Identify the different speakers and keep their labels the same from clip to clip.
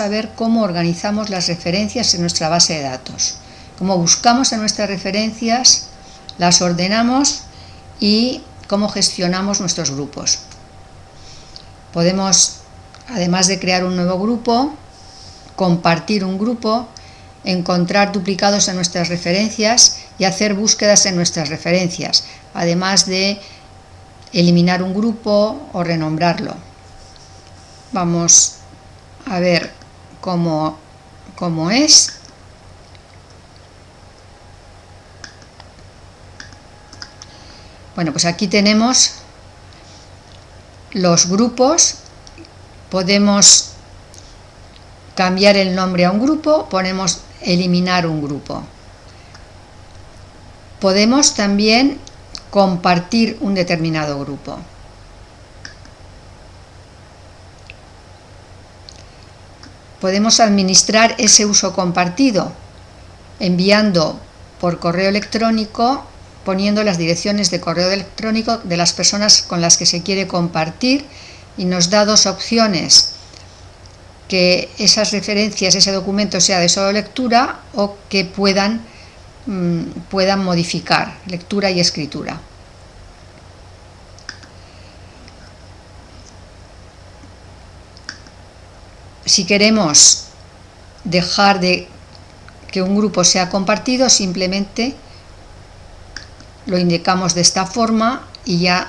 Speaker 1: a ver cómo organizamos las referencias en nuestra base de datos. Cómo buscamos en nuestras referencias, las ordenamos y cómo gestionamos nuestros grupos. Podemos, además de crear un nuevo grupo, compartir un grupo, encontrar duplicados en nuestras referencias y hacer búsquedas en nuestras referencias, además de eliminar un grupo o renombrarlo. Vamos a ver como, es. Bueno, pues aquí tenemos los grupos, podemos cambiar el nombre a un grupo, ponemos eliminar un grupo. Podemos también compartir un determinado grupo. Podemos administrar ese uso compartido enviando por correo electrónico poniendo las direcciones de correo electrónico de las personas con las que se quiere compartir y nos da dos opciones que esas referencias, ese documento sea de solo lectura o que puedan, mm, puedan modificar lectura y escritura. Si queremos dejar de que un grupo sea compartido, simplemente lo indicamos de esta forma y ya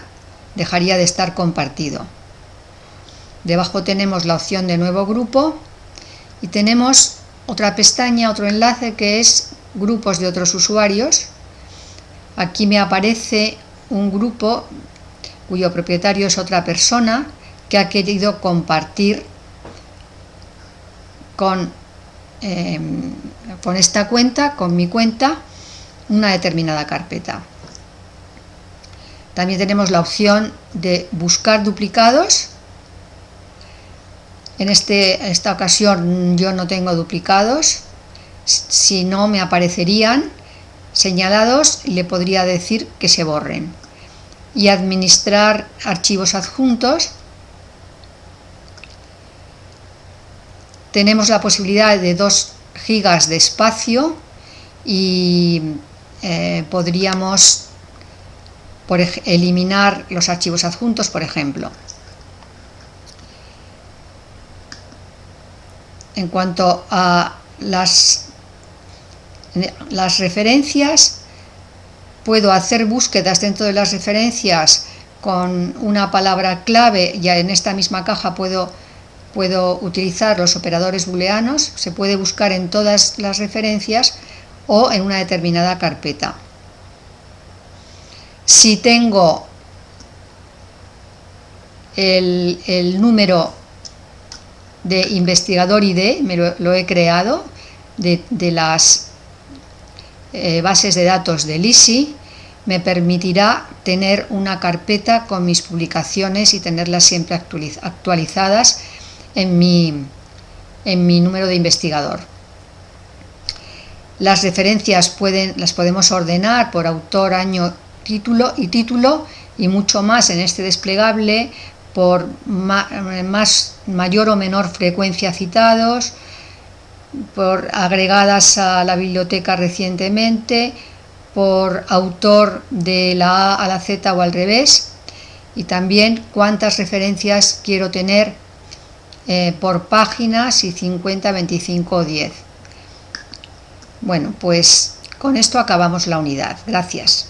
Speaker 1: dejaría de estar compartido. Debajo tenemos la opción de nuevo grupo y tenemos otra pestaña, otro enlace que es grupos de otros usuarios. Aquí me aparece un grupo cuyo propietario es otra persona que ha querido compartir con, em, con esta cuenta, con mi cuenta, una determinada carpeta. También tenemos la opción de buscar duplicados. En este, esta ocasión yo no tengo duplicados. Si no me aparecerían señalados, le podría decir que se borren. Y administrar archivos adjuntos tenemos la posibilidad de 2 gigas de espacio y eh, podríamos por eliminar los archivos adjuntos, por ejemplo. En cuanto a las, las referencias, puedo hacer búsquedas dentro de las referencias con una palabra clave, ya en esta misma caja puedo puedo utilizar los operadores booleanos, se puede buscar en todas las referencias o en una determinada carpeta. Si tengo el, número de investigador ID, me lo, he creado, de, las eh, bases de datos del ISI, me permitirá tener una carpeta con mis publicaciones y tenerlas siempre actualizadas en mi, en mi número de investigador. Las referencias pueden, las podemos ordenar por autor, año, título y título y mucho más en este desplegable por más, mayor o menor frecuencia citados, por agregadas a la biblioteca recientemente, por autor de la A a la Z o al revés, y también cuántas referencias quiero tener eh, por página, si 50, 25 o 10. Bueno, pues con esto acabamos la unidad. Gracias.